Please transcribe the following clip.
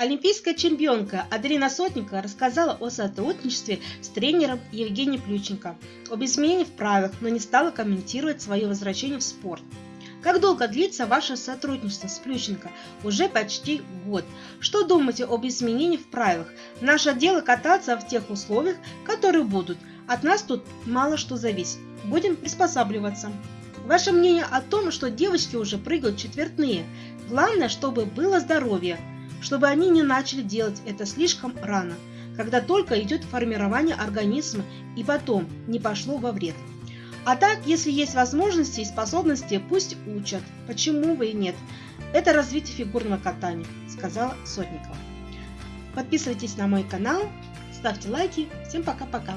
Олимпийская чемпионка Аделина Сотникова рассказала о сотрудничестве с тренером Евгением Плюченко, об изменении в правилах, но не стала комментировать свое возвращение в спорт. Как долго длится ваше сотрудничество с Плющенко? Уже почти год. Что думаете об изменении в правилах? Наше дело кататься в тех условиях, которые будут. От нас тут мало что зависит. Будем приспосабливаться. Ваше мнение о том, что девочки уже прыгают четвертные. Главное, чтобы было здоровье чтобы они не начали делать это слишком рано, когда только идет формирование организма и потом не пошло во вред. А так, если есть возможности и способности, пусть учат. Почему бы и нет? Это развитие фигурного катания, сказала Сотникова. Подписывайтесь на мой канал, ставьте лайки. Всем пока-пока.